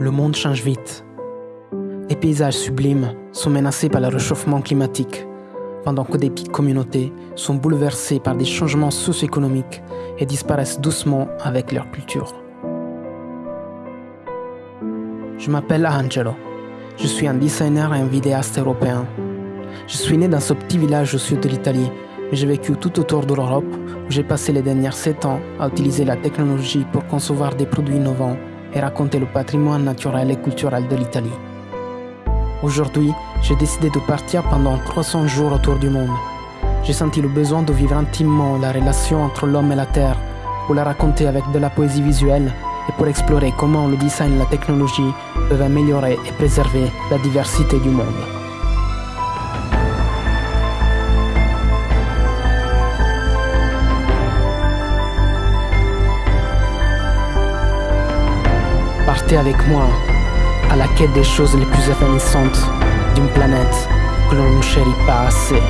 Le monde change vite. Les paysages sublimes sont menacés par le réchauffement climatique, pendant que des petites communautés sont bouleversées par des changements socio-économiques et disparaissent doucement avec leur culture. Je m'appelle Angelo. Je suis un designer et un vidéaste européen. Je suis né dans ce petit village au sud de l'Italie, mais j'ai vécu tout autour de l'Europe où j'ai passé les dernières 7 ans à utiliser la technologie pour concevoir des produits innovants et raconter le patrimoine naturel et culturel de l'Italie. Aujourd'hui, j'ai décidé de partir pendant 300 jours autour du monde. J'ai senti le besoin de vivre intimement la relation entre l'homme et la terre, pour la raconter avec de la poésie visuelle et pour explorer comment le design et la technologie peuvent améliorer et préserver la diversité du monde. Avec moi à la quête des choses les plus évanescentes d'une planète que l'on ne chérit pas assez.